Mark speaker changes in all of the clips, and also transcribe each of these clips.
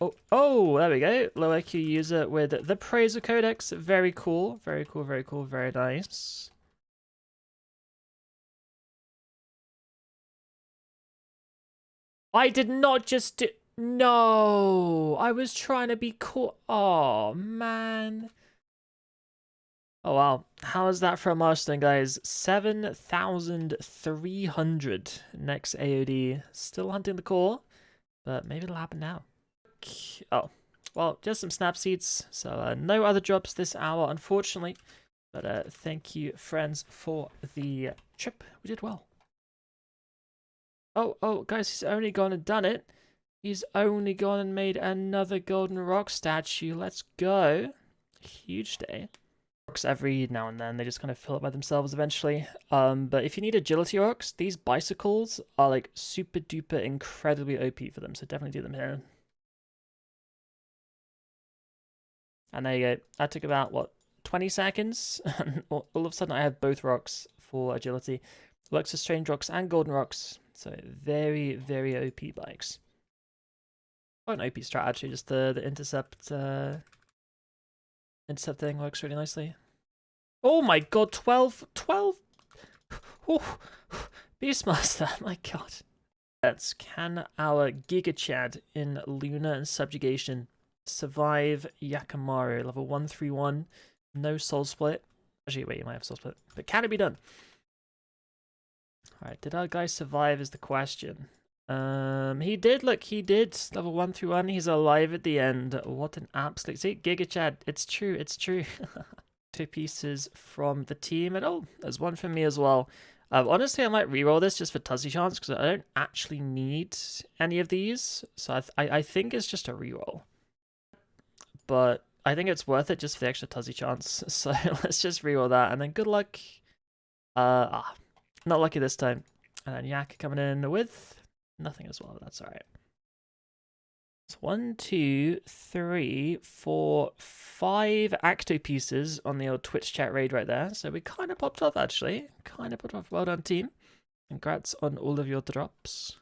Speaker 1: Oh, oh, there we go. Low IQ user with the Praesul Codex. Very cool. Very cool, very cool, very nice. I did not just do... No! I was trying to be cool. Oh, man. Oh, wow. How is that for a milestone, guys? 7,300 next AOD. Still hunting the core, but maybe it'll happen now. Oh, well, just some snap seeds. So uh, no other drops this hour, unfortunately. But uh, thank you, friends, for the trip. We did well. Oh, oh, guys, he's only gone and done it. He's only gone and made another golden rock statue. Let's go. Huge day. Rocks every now and then. They just kind of fill up by themselves eventually. Um, but if you need agility rocks, these bicycles are like super duper incredibly OP for them. So definitely do them here. And there you go. That took about, what, 20 seconds? all of a sudden I have both rocks for agility. Works as strange rocks and golden rocks. So very, very OP bikes. Quite an OP strat actually, just the, the intercept uh, intercept thing works really nicely. Oh my god, 12, 12, oh, Beastmaster, my god. Let's can our Giga Chad in Luna and Subjugation survive Yakamaru, level 131, no soul split. Actually, wait, you might have soul split, but can it be done? Alright, did our guy survive is the question. Um, he did, look, he did. Level 1 through 1, he's alive at the end. What an absolute... See, Giga Chad, it's true, it's true. Two pieces from the team, and oh, there's one from me as well. Um, honestly, I might reroll this just for Tuzzy chance, because I don't actually need any of these. So I, th I, I think it's just a reroll. But I think it's worth it just for the extra Tuzzy chance. So let's just reroll that, and then good luck. Uh, ah, not lucky this time. And then Yak coming in with nothing as well. That's all right. It's one, two, three, four, five Achto pieces on the old Twitch chat raid right there. So we kind of popped off actually. Kind of popped off. Well done, team. Congrats on all of your drops.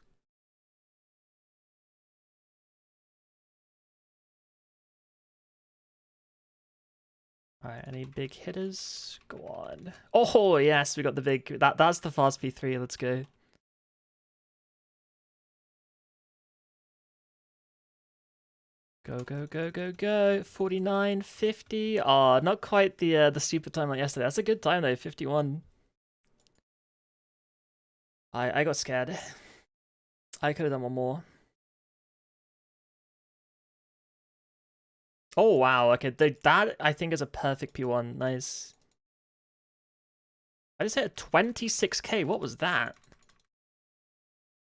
Speaker 1: Any big hitters? Go on. Oh, yes, we got the big... That That's the fast P3. Let's go. Go, go, go, go, go. 49, 50. Oh, not quite the uh, the super time like yesterday. That's a good time, though. 51. I, I got scared. I could have done one more. Oh, wow. Okay, that I think is a perfect P1. Nice. I just hit a 26k. What was that?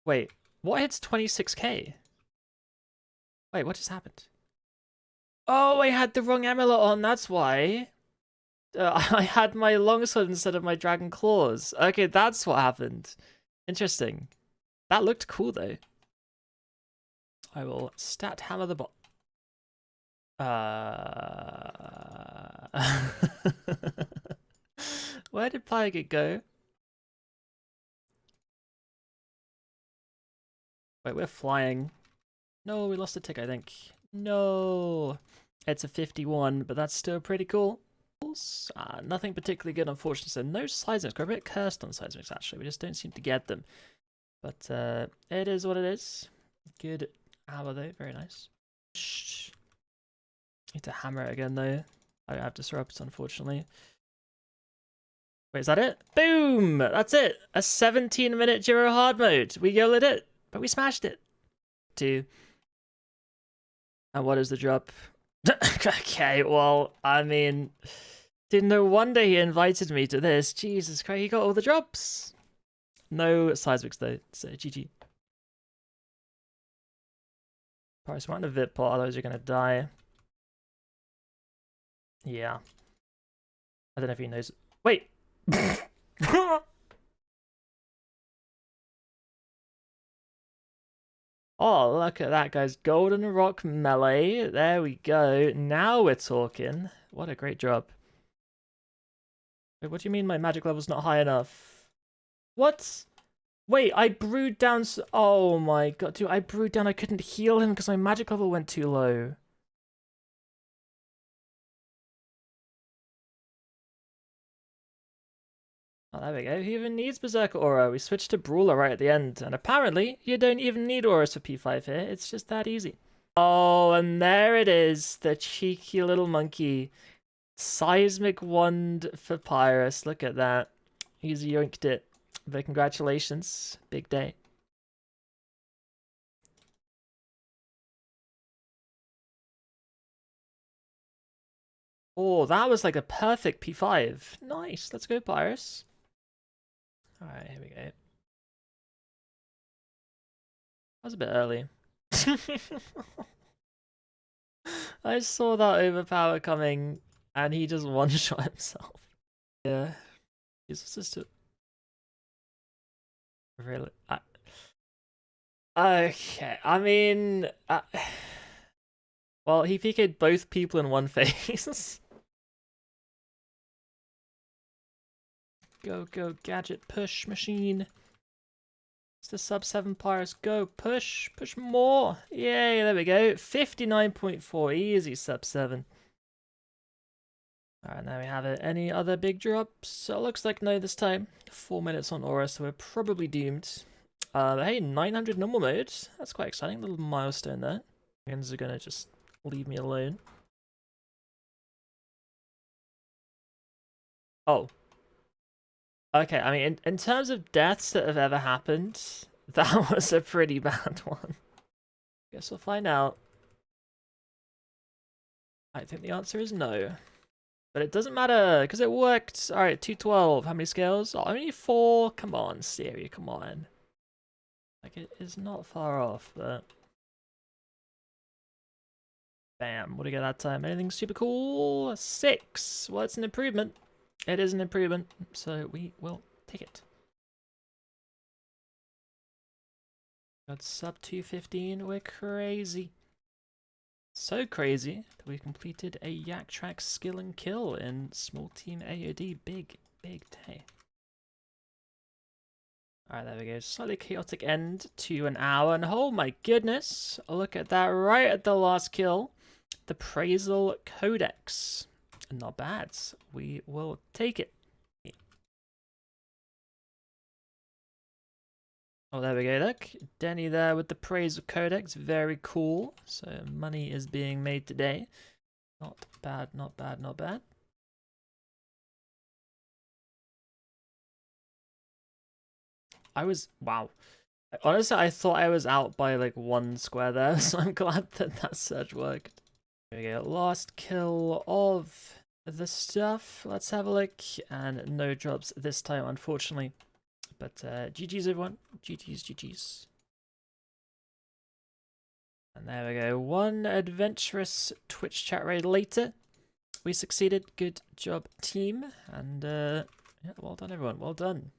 Speaker 1: Wait, what hits 26k? Wait, what just happened? Oh, I had the wrong amulet on, that's why. Uh, I had my longsword instead of my dragon claws. Okay, that's what happened. Interesting. That looked cool, though. I will stat hammer the bot. Uh... Where did Pyget go? Wait, we're flying. No, we lost a tick, I think. No. It's a 51, but that's still pretty cool. Uh, nothing particularly good, unfortunately. So no seismics. We're a bit cursed on seismics, actually. We just don't seem to get them. But uh, it is what it is. Good hour, though. Very nice. Shh. Need to hammer it again though. I have disrupts unfortunately. Wait, is that it? Boom! That's it! A 17 minute Giro hard mode. We yelled at it, but we smashed it. Two. And what is the drop? okay, well, I mean, didn't no wonder he invited me to this. Jesus Christ, he got all the drops. No seismics though, so GG. Price one of VIP pot, otherwise you're gonna die. Yeah. I don't know if he knows. Wait! oh, look at that, guys. Golden Rock Melee. There we go. Now we're talking. What a great job. Wait, what do you mean my magic level's not high enough? What? Wait, I brewed down. oh my god, dude! I brewed down. I couldn't heal him because my magic level went too low. Oh, there we go. Who even needs Berserker Aura? We switched to Brawler right at the end, and apparently you don't even need auras for P5 here. It's just that easy. Oh, and there it is, the cheeky little monkey. Seismic Wand for Pyrus. Look at that. He's yoinked it. But congratulations. Big day. Oh, that was like a perfect P5. Nice. Let's go, Pyrus. Alright, here we go. That was a bit early. I saw that overpower coming and he just one-shot himself. Yeah. He's just a... Really? I... Okay, I mean... Uh... Well, he PK'd both people in one phase. Go, go, gadget, push, machine. It's the sub 7 Pyrus. Go, push, push more. Yay, there we go. 59.4, easy sub 7. Alright, now we have it. Any other big drops? So it looks like no this time. Four minutes on Aura, so we're probably doomed. Uh, hey, 900 normal mode. That's quite exciting. Little milestone there. Minions are gonna just leave me alone. Oh, Okay, I mean, in, in terms of deaths that have ever happened, that was a pretty bad one. Guess we'll find out. I think the answer is no. But it doesn't matter, because it worked. Alright, 212. How many scales? Oh, only four? Come on, Siri, come on. Like, it is not far off, but... Bam, what do we get that time? Anything super cool? Six. Well, it's an improvement. It is an improvement, so we will take it. Got sub 215, we're crazy. So crazy that we completed a Yaktrax skill and kill in small team AOD. Big, big day. Alright, there we go. Slightly chaotic end to an hour. And oh my goodness, look at that right at the last kill. The Praesul Codex not bad. We will take it. Oh, there we go, look. Denny there with the Praesul Codex. Very cool. So money is being made today. Not bad, not bad, not bad. I was, wow. Honestly, I thought I was out by like one square there, so I'm glad that that surge worked. There we go, last kill of the stuff. Let's have a look. And no drops this time, unfortunately. But uh, GG's, everyone. GG's, GG's. And there we go. One adventurous Twitch chat raid later. We succeeded. Good job, team. And uh, yeah, well done, everyone. Well done.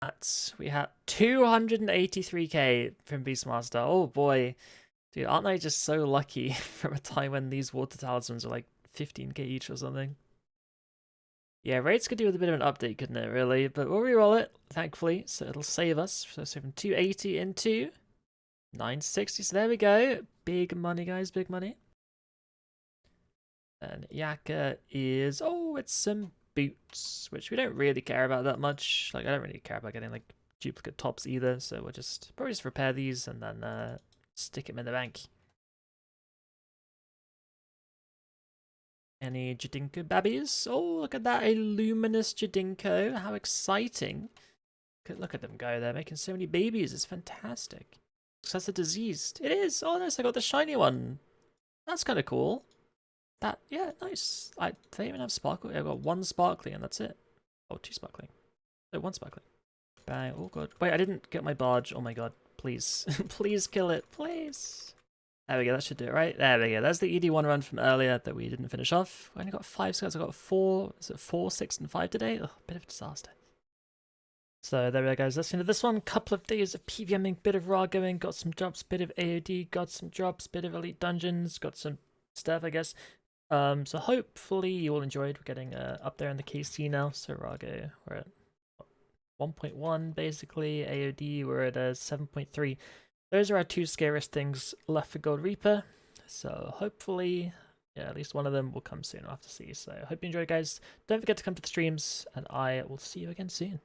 Speaker 1: That's, we had 283k from Beastmaster. Oh boy. Dude, aren't I just so lucky from a time when these water talismans are like 15k each or something. Yeah, rates could do with a bit of an update, couldn't it, really? But we'll reroll it, thankfully, so it'll save us. So, so from 280 into 960, so there we go. Big money, guys, big money. And Yaka is, oh, it's some boots, which we don't really care about that much. Like, I don't really care about getting, like, duplicate tops either, so we'll just probably just repair these and then uh, stick them in the bank. Any Jadinko babbies? Oh, look at that, a luminous Jadinko. How exciting. Look at them go, they're making so many babies, it's fantastic. So That's a diseased. It is! Oh, nice, I got the shiny one. That's kind of cool. That, yeah, nice. I they even have sparkle. I've got one sparkling and that's it. Oh, two sparkling. No, one sparkling. Bang, oh god. Wait, I didn't get my barge. Oh my god, please. please kill it, please. There we go, that should do it, right? There we go. That's the ED1 run from earlier that we didn't finish off. We only got five scouts. I got four, is it four, six, and five today? Oh, bit of a disaster. So there we go, guys. That's the end of this one. Couple of days of PVMing, bit of raw going, got some drops, bit of AOD, got some drops, bit of elite dungeons, got some stuff, I guess. Um, so hopefully you all enjoyed. We're getting uh, up there in the KC now. So Rago, we're at 1.1 basically. AOD we're at a 7.3. Those are our two scariest things left for Gold Reaper. So hopefully, yeah, at least one of them will come soon. I'll have to see. So hope you enjoy, guys. Don't forget to come to the streams, and I will see you again soon.